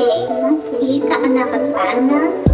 Thema, Lied an der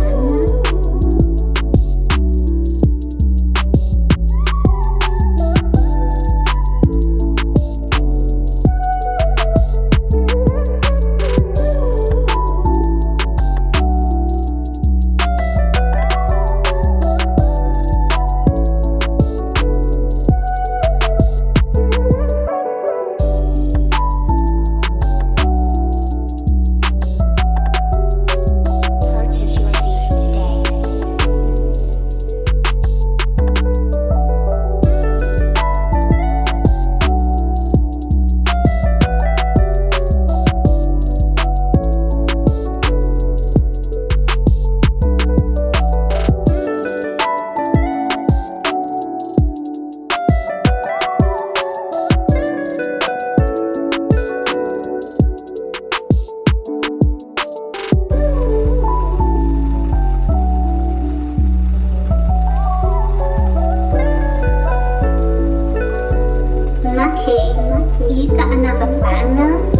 Lucky, you got another partner.